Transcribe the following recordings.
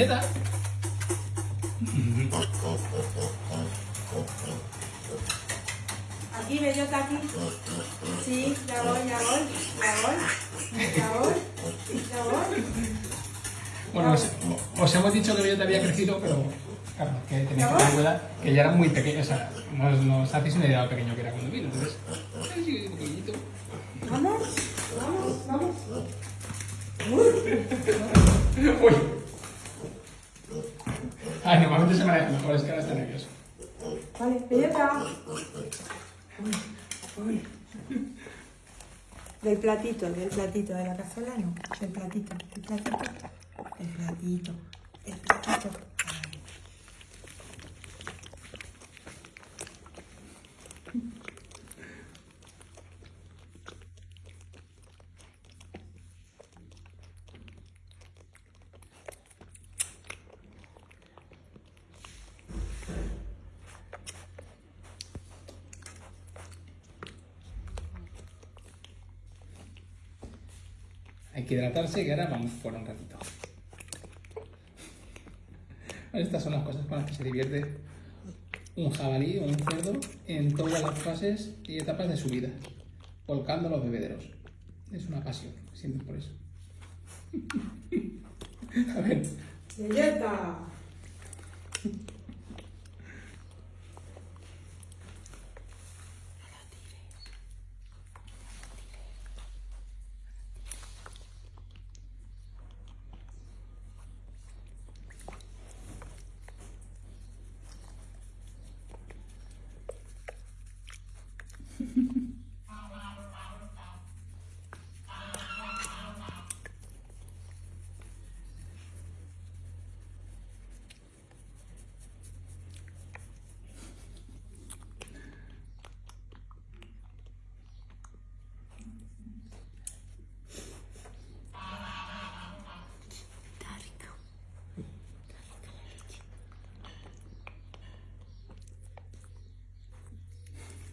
Aquí, bellota, aquí. Sí, ya voy, ya voy, ya voy, ya voy, ya voy. Bueno, os, os hemos dicho que belleta había crecido, pero claro, que tenéis que tener cuenta que ya era muy pequeño. O sea, nos, hacéis una idea de lo pequeño que era cuando vino. Entonces, ay, sí, pequeñito. Vamos, vamos. Uy. Ay, normalmente se maneja mejor, es que ahora está nervioso. Vale, bellota. Del platito, del platito, de la cazuela no. Del platito, del platito. Del platito, del platito. Hay que hidratarse y ahora vamos fuera un ratito. Estas son las cosas con las que se divierte un jabalí o un cerdo en todas las fases y etapas de su vida, volcando los bebederos. Es una pasión, sienten por eso. A ver, Bellota.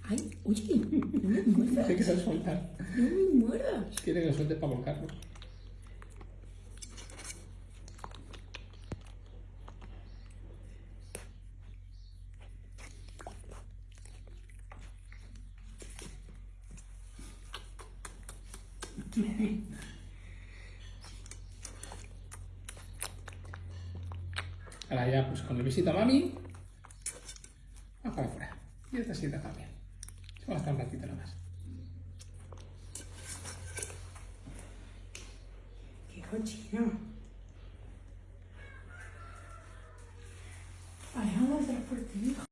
Ay, oye, no me muerdas, que soltar. no me muerdas. Quiere que lo suelte para volcarlo. Ahora ya, pues con el besito a mami, va para afuera. Y esta sienta también. Se va a estar un ratito nada más. Qué cochino. Alejandro, por ti, hijo.